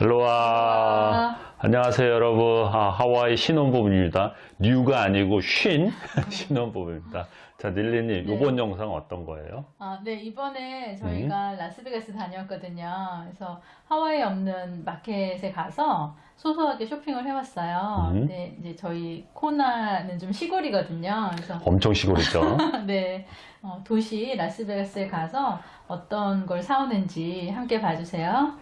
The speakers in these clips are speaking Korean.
할로와. 안녕하세요, 여러분. 아, 하와이 신혼부부입니다. 뉴가 아니고 쉰 신혼부부입니다. 자, 닐리님, 네. 이번 영상 어떤 거예요? 아, 네, 이번에 음. 저희가 라스베가스 다녀왔거든요. 그래서 하와이에 없는 마켓에 가서 소소하게 쇼핑을 해왔어요. 음. 네, 이제 저희 코나는 좀 시골이거든요. 그래서 엄청 시골이죠. 네, 어, 도시 라스베가스에 가서 어떤 걸 사오는지 함께 봐주세요.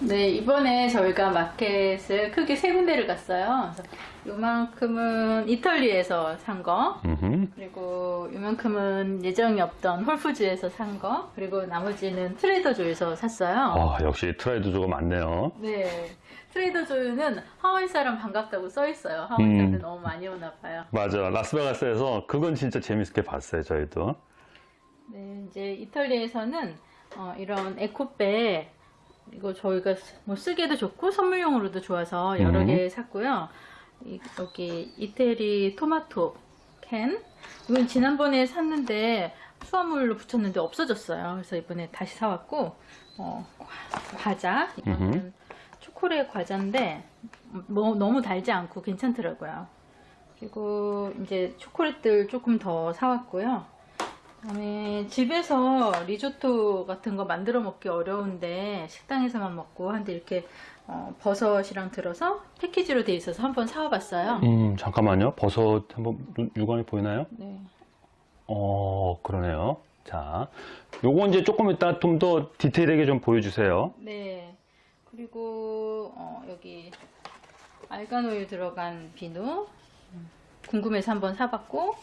네, 이번에 저희가 마켓을 크게 세 군데를 갔어요. 요만큼은 이탈리에서 산 거, 음흠. 그리고 이만큼은 예정이 없던 홀푸즈에서 산 거, 그리고 나머지는 트레이더조에서 샀어요. 아, 역시 트라이드조가 많네요. 네, 트레이더조는 하와이 사람 반갑다고 써 있어요. 하와이 음. 사람들 너무 많이 오나 봐요. 맞아. 라스베가스에서 그건 진짜 재밌게 봤어요, 저희도. 네, 이제 이탈리아에서는 어, 이런 에코백 이거 저희가 쓰- 뭐 쓰기도 좋고 선물용으로도 좋아서 여러 음. 개 샀고요. 이- 여기 이태리 토마토 캔 이건 지난번에 샀는데 수화물로 붙였는데 없어졌어요. 그래서 이번에 다시 사왔고 어, 과- 과자 이거는 음흠. 초콜릿 과자인데 뭐, 너무 달지 않고 괜찮더라고요. 그리고 이제 초콜릿들 조금 더 사왔고요. 그다음에 집에서 리조또 같은 거 만들어 먹기 어려운데 식당에서만 먹고 한데 이렇게 어, 버섯이랑 들어서 패키지로 돼 있어서 한번 사와봤어요. 음, 잠깐만요. 버섯 한번 눈- 육안이 보이나요? 네. 어, 그러네요. 자, 요거 이제 조금 이따 좀 더 디테일하게 좀 보여주세요. 네. 그리고 어, 여기 argan 오일 들어간 비누 음, 궁금해서 한번 사봤고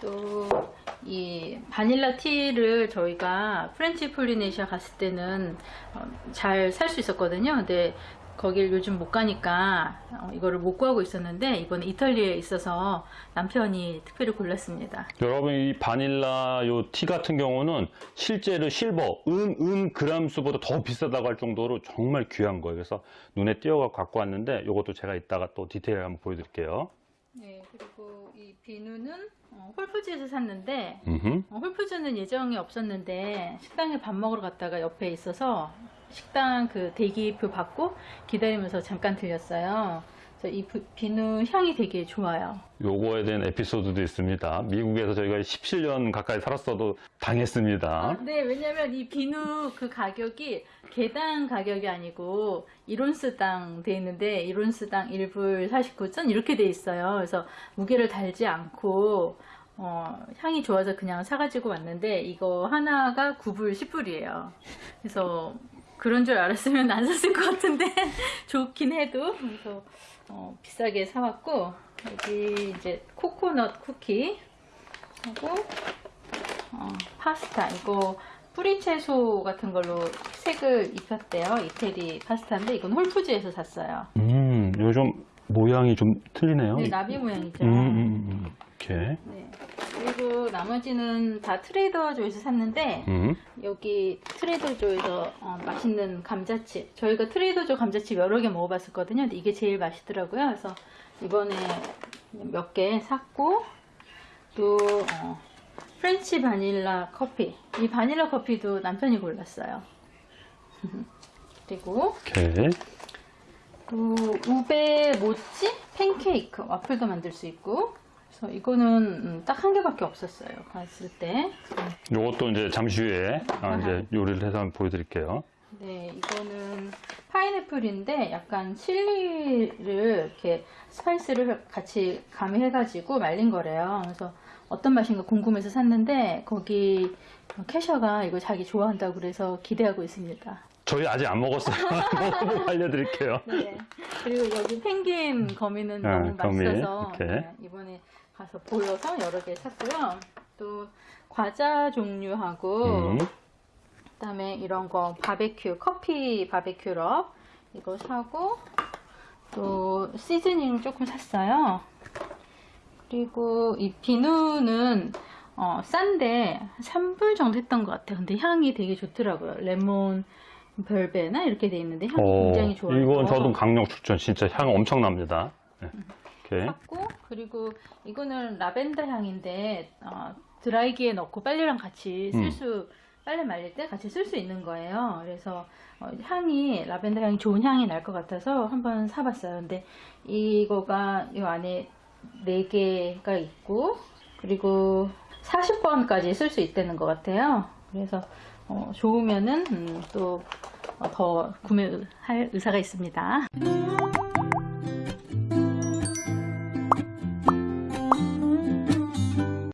또 이 바닐라 티를 저희가 French Polynesia 갔을 때는 어, 잘살 수 있었거든요. 근데 거길 요즘 못 가니까 어, 이거를 못 구하고 있었는데 이번에 이탈리아에 있어서 남편이 특별히 골랐습니다. 여러분 이 바닐라 요 티 같은 경우는 실제로 실버 은, 은 그람 수보다 더 비싸다고 할 정도로 정말 귀한 거예요. 그래서 눈에 띄어가 갖고 왔는데 요것도 제가 이따가 또 디테일 한번 보여드릴게요. 네, 그리고 이 비누는 어, 홀푸즈에서 샀는데 음흠. 어, 홀푸즈는 예정이 없었는데 식당에 밥 먹으러 갔다가 옆에 있어서 식당 그 대기표 받고 기다리면서 잠깐 들렸어요. 그래서 이 부- 비누 향이 되게 좋아요. 요거에 대한 에피소드도 있습니다. 미국에서 저희가 17년 가까이 살았어도 당했습니다. 아, 네, 왜냐면 이 비누 그 가격이 개당 가격이 아니고 1온스당 돼 있는데 1온스당 1불 49전 이렇게 돼 있어요. 그래서 무게를 달지 않고 어, 향이 좋아서 그냥 사가지고 왔는데 이거 하나가 9불 10불이에요. 그래서 그런 줄 알았으면 안 샀을 것 같은데 좋긴 해도. 그래서 어, 비싸게 사왔고 여기 이제 코코넛 쿠키 하고 어, 파스타. 이거 뿌리 채소 같은 걸로 색을 입혔대요. 이태리 파스타인데 이건 홀푸즈에서 샀어요. 음, 요즘 모양이 좀 틀리네요. 네, 나비 모양이죠 음, 음, 음, 이렇게. 네. 그리고 나머지는 다 트레이더 조에서 샀는데 음. 여기 트레이더 조에서 어, 맛있는 감자칩 저희가 트레이더 조 감자칩 여러 개 먹어봤었거든요 근데 이게 제일 맛있더라고요 그래서 이번에 몇 개 샀고 또 어, French 바닐라 커피 이 바닐라 커피도 남편이 골랐어요 그리고 이렇게. 또 ube mochi 팬케이크 와플도 만들 수 있고 그래서 이거는 음, 딱한 개밖에 없었어요 갔을 때 요것도 이제 잠시 후에 아, 이제 요리를 해서 한번 보여드릴게요. 네, 이거는 파인애플인데 약간 칠리를 이렇게 스파이스를 같이 가미해 가지고 말린 거래요. 그래서 어떤 맛인가 궁금해서 샀는데 거기 캐셔가 이거 자기 좋아한다고 그래서 기대하고 있습니다. 저희 아직 안 먹었어요. 먹어보고 알려드릴게요. 네. 그리고 여기 펭귄 거미는 네, 너무 거미, 맛있어서. 네, 이번에 가서 보여서 여러 개 샀고요. 또 과자 종류하고 음. 그다음에 이런 거 바베큐 커피 바베큐 럽 이거 사고 또 시즈닝 조금 샀어요. 그리고 이 비누는 어, 싼데 3불 정도 했던 것 같아요. 근데 향이 되게 좋더라고요. 레몬 별베나 이렇게 돼 있는데 향이 어, 굉장히 좋아요. 이건 저도 강력 추천. 진짜 향 엄청납니다. 네. 이렇게. 샀고 그리고 이거는 라벤더 향인데 어, 드라이기에 넣고 빨래랑 같이 음. 쓸수 빨래 말릴 때 같이 쓸 수 있는 거예요. 그래서 어, 향이 라벤더 향이 좋은 향이 날 것 같아서 한번 사봤어요. 근데 이거가 이 안에 4개가 있고 그리고 40번까지 쓸 수 있다는 것 같아요. 그래서 어, 좋으면은 음, 또더 구매할 의사가 있습니다.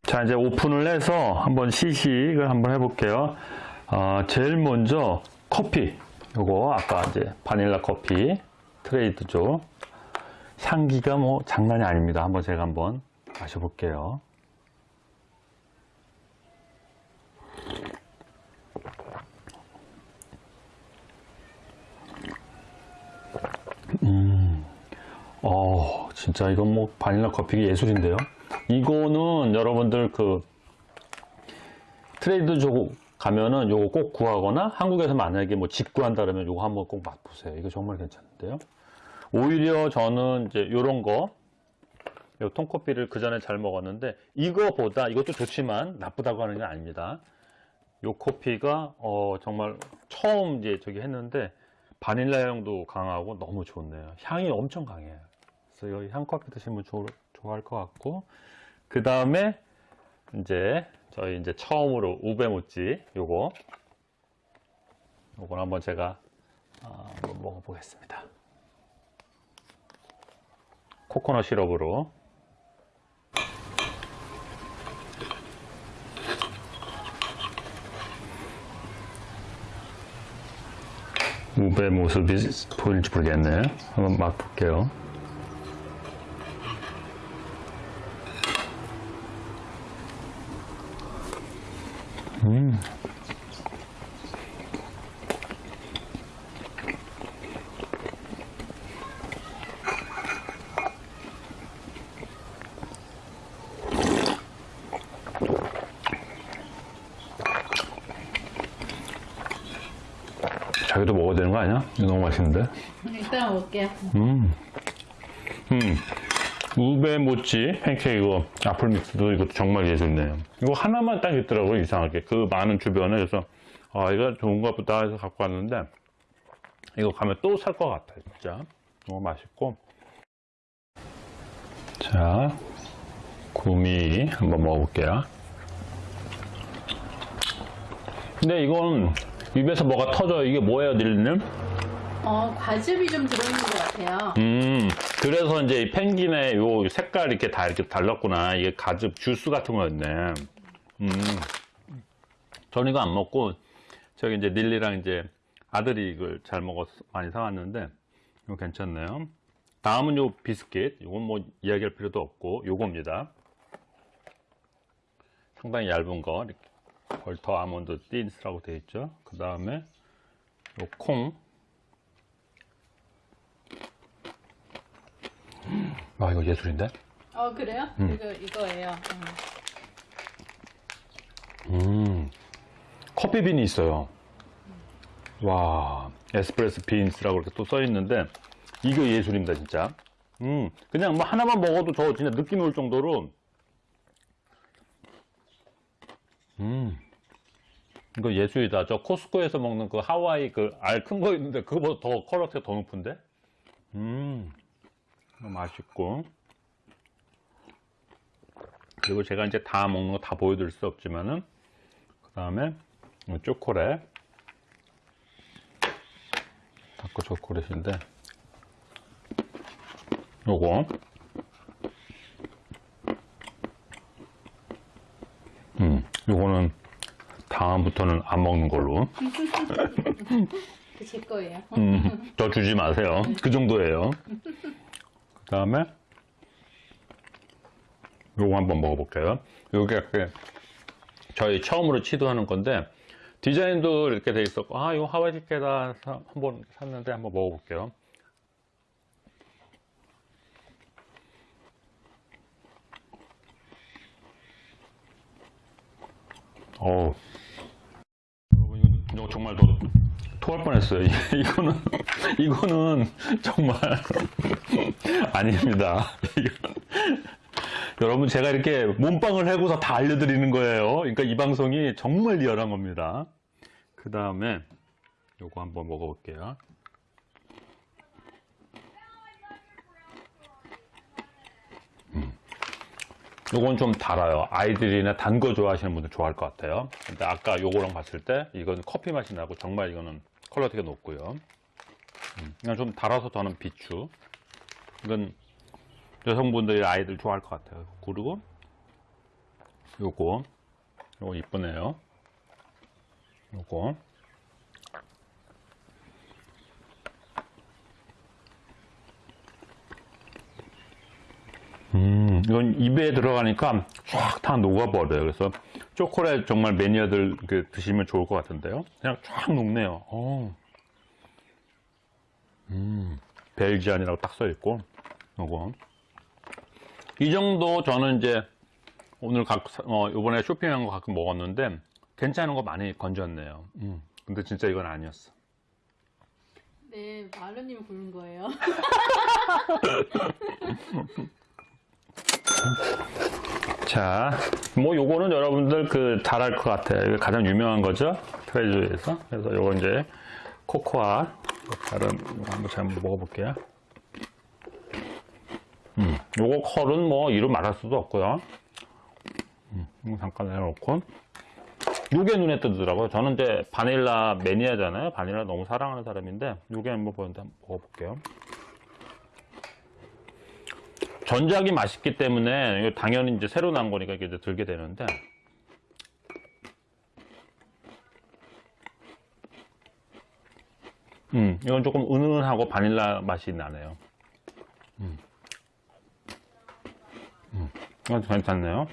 자, 이제 오픈을 해서 한번 시식을 한번 해볼게요. 어, 제일 먼저 커피. 요거 아까 이제 바닐라 커피 트레이드죠. 향기가 뭐 장난이 아닙니다. 한번 제가 한번 마셔볼게요. 어, 진짜 이건 뭐 바닐라 커피가 예술인데요. 이거는 여러분들 그 트레이드 조 가면은 요거 꼭 구하거나 한국에서 만약에 뭐 직구한다 그러면 요거 한번 꼭 맛보세요. 이거 정말 괜찮은데요. 오히려 저는 이제 요런 거, 요 통커피를 그 전에 잘 먹었는데 이거보다 이것도 좋지만 나쁘다고 하는 게 아닙니다. 요 커피가 어 정말 처음 이제 저기 했는데 바닐라 향도 강하고 너무 좋네요. 향이 엄청 강해요. 그래서 여기 향커피 드시면 좋, 좋아할 것 같고 그 다음에 이제 저희 이제 처음으로 우베모찌 요거 요걸 한번 제가 아, 한번 먹어보겠습니다. 코코넛 시럽으로 우베 모습이 보일지 모르겠네. 한번 맛볼게요. 자기도 먹어야 되는 거 아니야? 이거 너무 맛있는데? 일단 먹을게요. 음. 우베 모찌 팬케이크 애플 믹스도 이것도 정말 예술이네요. 이거 하나만 딱 있더라고요, 이상하게. 그 많은 주변에. 그래서, 아, 이거 좋은가 보다 해서 갖고 왔는데, 이거 가면 또 살 것 같아요, 진짜. 너무 맛있고. 자, 구미 한번 먹어볼게요. 근데 이건 입에서 뭐가 터져요. 이게 뭐예요, 닐님? 어, 과즙이 좀 들어있는 것 같아요. 음, 그래서 이제 이 펭귄의 요 색깔 이렇게 다 이렇게 달랐구나. 이게 가즙 주스 같은 거였네. 음. 저는 이거 안 먹고, 저기 이제 닐리랑 이제 아들이 이걸 잘 먹어서 많이 사왔는데, 이거 괜찮네요. 다음은 요 비스킷. 이건 뭐 이야기할 필요도 없고, 요겁니다. 상당히 얇은 거. 이렇게 벌터 아몬드 틴스라고 되어 있죠. 그 다음에 요 콩. 아, 이거 예술인데? 어, 그래요? 이거, 이거예요. 음. 음, 커피빈이 있어요. 와, 에스프레소 빈스라고 이렇게 또 써 있는데, 이거 예술입니다, 진짜. 음, 그냥 뭐 하나만 먹어도 저 진짜 느낌이 올 정도로, 음, 이거 예술이다. 저 코스코에서 먹는 그 하와이 그 알 큰 거 있는데, 그거보다 더 quality가 더 높은데? 음, 맛있고. 그리고 제가 이제 다 먹는 거 다 보여드릴 수 없지만은, 그 다음에 초콜릿. 다크 초콜릿인데. 요거. 음 요거는 다음부터는 안 먹는 걸로. 그제 거예요. 음, 저 주지 마세요. 그 정도예요 그 다음에 요거 한번 먹어볼게요. 요게 그 저희 처음으로 시도하는 건데 디자인도 이렇게 돼 있었고 아 이거 하와이 티켓다 한번 샀는데 한번 먹어볼게요. 어우. 여러분 이거, 정말 더 토할 뻔했어요. 이- 이거는 이거는 정말 아닙니다 여러분 제가 이렇게 몸빵을 해고서 다 알려드리는 거예요. 그러니까 이 방송이 정말 리얼한 겁니다. 그 다음에 요거 한번 먹어볼게요. 음. 요건 좀 달아요. 아이들이나 단 거 좋아하시는 분들 좋아할 것 같아요. 근데 아까 요거랑 봤을 때 이건 커피 맛이 나고 정말 이거는 quality가 높고요. 음, 그냥 좀 달아서 더는 비추. 이건 여성분들이 아이들 좋아할 것 같아요. 그리고 요거 요거 이쁘네요. 요거 음, 이건 입에 들어가니까 쫙 다 녹아버려요. 그래서 초콜릿 정말 매니아들 그 드시면 좋을 것 같은데요. 그냥 쫙 녹네요. 어. 음, 벨지안이라고 딱 써있고, 요거. 이 정도 저는 이제 오늘 각, 어, 요번에 쇼핑한 거 가끔 먹었는데 괜찮은 거 많이 건졌네요. 음, 근데 진짜 이건 아니었어. 네, 마르님이 고른 거예요. 자, 뭐 요거는 여러분들 그 잘 알 것 같아요. 가장 유명한 거죠. 트레저에서. 그래서 요거 이제 코코아 다른 한번 한번 먹어볼게요. 음, 요거 컬은 뭐 이루 말할 수도 없고요. 음, 잠깐 내려놓고. 요게 눈에 뜨더라고요. 저는 이제 바닐라 매니아잖아요. 바닐라 너무 사랑하는 사람인데 요게 한번 보는데 한번 먹어볼게요. 전작이 맛있기 때문에 당연히 이제 새로 나온 거니까 이제 들게 되는데 음. 이건 조금 은은하고 바닐라 맛이 나네요. 음, 음. 이건 괜찮네요.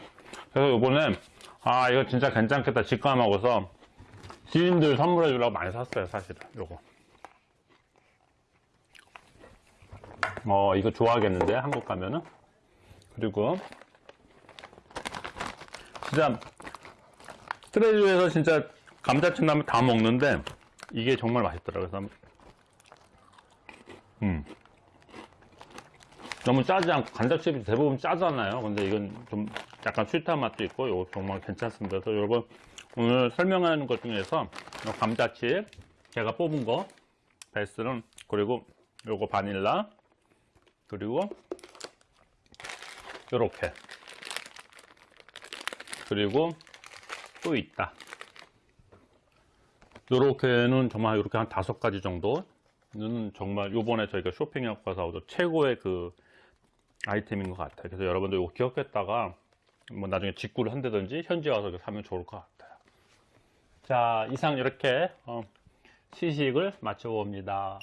그래서 요번에 아 이거 진짜 괜찮겠다. 직감하고서 지인들 선물해 주려고 많이 샀어요 사실은. 요거. 어, 이거 좋아하겠는데, 한국 가면은. 그리고, 진짜, 트레주에서 진짜 감자칩 나면 다 먹는데, 이게 정말 맛있더라고요. 음. 너무 짜지 않고, 감자칩이 대부분 짜잖아요. 근데 이건 좀 약간 스윗한 맛도 있고, 이거 정말 괜찮습니다. 그래서 여러분, 오늘 설명하는 것 중에서, 요 감자칩, 제가 뽑은 거, 베스트는, 그리고 요거 바닐라, 그리고 이렇게 그리고 또 있다 이렇게는 정말 이렇게 한 다섯 가지 정도 는 정말 요번에 저희가 쇼핑하고 가서 최고의 그 아이템인 것 같아요. 그래서 여러분들 이거 기억했다가 뭐 나중에 직구를 한다든지 현지 와서 사면 좋을 것 같아요. 자 이상 이렇게 어, 시식을 마쳐봅니다.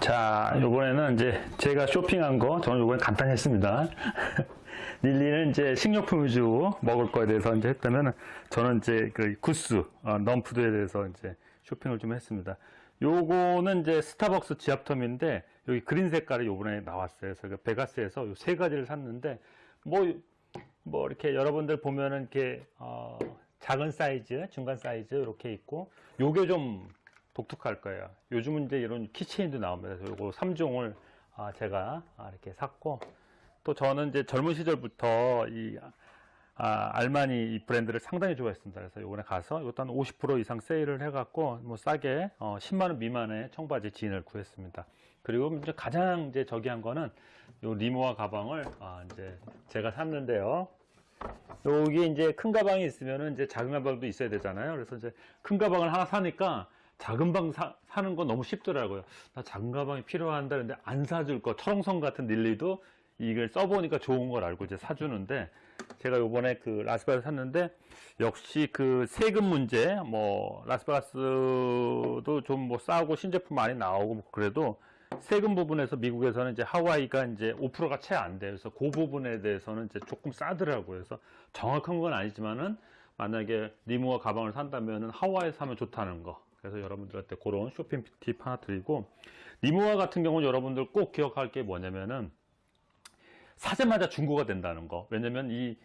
자, 요번에는 이제 제가 쇼핑한 거, 저는 요번에 간단히 했습니다. 릴리는 이제 식료품 위주 먹을 거에 대해서 이제 했다면, 저는 이제 그 구스, 어, 넘푸드에 대해서 이제 쇼핑을 좀 했습니다. 요거는 이제 스타벅스 지압텀인데, 여기 green 색깔이 요번에 나왔어요. 그래서 그 베가스에서 요 세 가지를 샀는데, 뭐, 뭐 이렇게 여러분들 보면은 이렇게, 어, 작은 사이즈, 중간 사이즈 이렇게 있고, 요게 좀 독특할 거예요. 요즘은 이제 이런 keychain도 나옵니다. 그래서 요거 3종을 아, 제가 아, 이렇게 샀고 또 저는 이제 젊은 시절부터 이 아, 알마니 이 브랜드를 상당히 좋아했습니다. 그래서 요번에 가서 이것도 한 50% 이상 세일을 해갖고 뭐 싸게 어, 10만 원 미만의 청바지 진을 구했습니다. 그리고 이제 가장 이제 저기한 거는 요 리모아 가방을 아, 이제 제가 샀는데요. 여기 이제 큰 가방이 있으면은 이제 작은 가방도 있어야 되잖아요. 그래서 이제 큰 가방을 하나 사니까 작은 방 사, 사는 건 너무 쉽더라고요. 나 작은 가방이 필요한다 는데 안 사줄 거. 철옹성 같은 닐리도 이걸 써보니까 좋은 걸 알고 이제 사주는데 제가 요번에 그 라스베가스 샀는데 역시 그 세금 문제 뭐 라스베가스도 좀 뭐 싸고 신제품 많이 나오고 뭐 그래도 세금 부분에서 미국에서는 이제 하와이가 이제 5%가 채 안 돼요. 그래서 그 부분에 대해서는 이제 조금 싸더라고요. 그래서 정확한 건 아니지만은 만약에 Rimowa 가방을 산다면은 하와이 사면 좋다는 거. 그래서 여러분들한테 그런 쇼핑 팁 하나 드리고 Rimowa 같은 경우는 여러분들 꼭 기억할 게 뭐냐면은 사자마자 중고가 된다는 거 왜냐면 이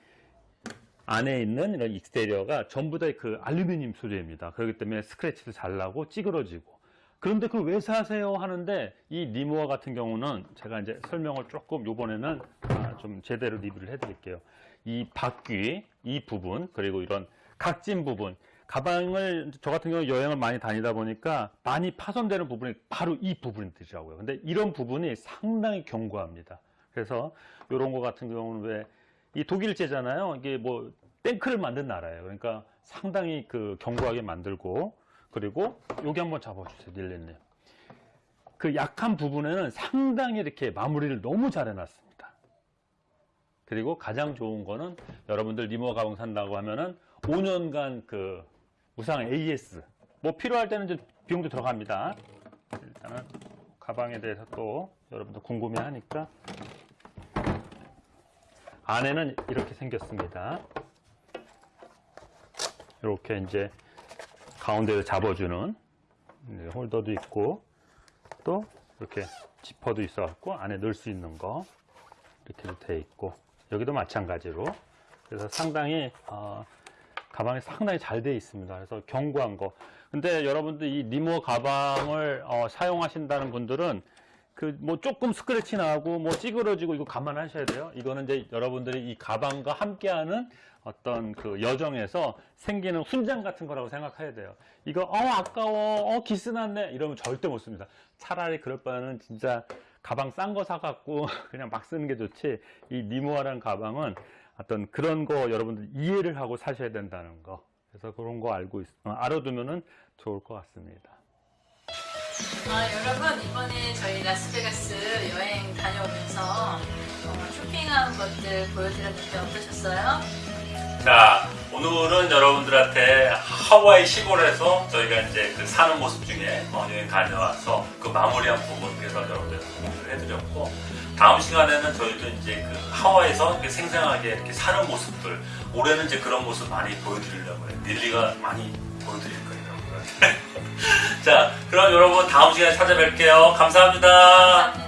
안에 있는 이런 exterior가 전부 다 그 알루미늄 소재입니다 그렇기 때문에 스크래치도 잘 나고 찌그러지고 그런데 그걸 왜 사세요 하는데 이 니모아 같은 경우는 제가 이제 설명을 조금 요번에는 아, 좀 제대로 리뷰를 해 드릴게요. 이 바퀴 이 부분 그리고 이런 각진 부분 가방을 저 같은 경우 여행을 많이 다니다 보니까 많이 파손되는 부분이 바로 이 부분이더라고요. 근데 이런 부분이 상당히 견고합니다. 그래서 이런 거 같은 경우는 왜 이 독일제잖아요. 이게 뭐 탱크를 만든 나라예요. 그러니까 상당히 그 견고하게 만들고 그리고 여기 한번 잡아주세요, 닐렌님. 그 약한 부분에는 상당히 이렇게 마무리를 너무 잘 해놨습니다. 그리고 가장 좋은 거는 여러분들 리모 가방 산다고 하면은 5년간 그 무상 AS 뭐 필요할 때는 이제 비용도 들어갑니다. 일단은 가방에 대해서 또 여러분들 궁금해 하니까 안에는 이렇게 생겼습니다. 이렇게 이제 가운데를 잡아주는 네, 홀더도 있고 또 이렇게 지퍼도 있어갖고 안에 넣을 수 있는 거 이렇게 돼 있고 여기도 마찬가지로 그래서 상당히 어, 가방이 상당히 잘 돼 있습니다. 그래서 견고한 거. 근데 여러분들 이 니모 가방을 어, 사용하신다는 분들은 그 뭐 조금 스크래치 나고 뭐 찌그러지고 이거 감안하셔야 돼요. 이거는 이제 여러분들이 이 가방과 함께하는 어떤 그 여정에서 생기는 훈장 같은 거라고 생각해야 돼요. 이거 어 아까워 어 기스 났네 이러면 절대 못 씁니다. 차라리 그럴 바에는 진짜 가방 싼 거 사갖고 그냥 막 쓰는 게 좋지. 이 니모아라는 가방은 어떤 그런 거 여러분들 이해를 하고 사셔야 된다는 거. 그래서 그런 거 알고 있, 어, 알아두면은 좋을 것 같습니다. 아, 여러분 이번에 저희 라스베가스 여행 다녀오면서 어, 쇼핑한 것들 보여드렸는데 어떠셨어요? 자, 오늘은 여러분들한테 하와이 시골에서 저희가 이제 그 사는 모습 중에 어, 여행 다녀와서 그 마무리한 부분 그래서 여러분들 공유를 해드렸고 다음 시간에는 저희도 이제 그 하와이에서 이렇게 생생하게 이렇게 사는 모습들 올해는 이제 그런 모습 많이 보여드리려고 해요. 릴리가 많이 보여드릴 거예요. 여러분. 자, 그럼 여러분 다음 시간에 찾아뵐게요. 감사합니다. 감사합니다.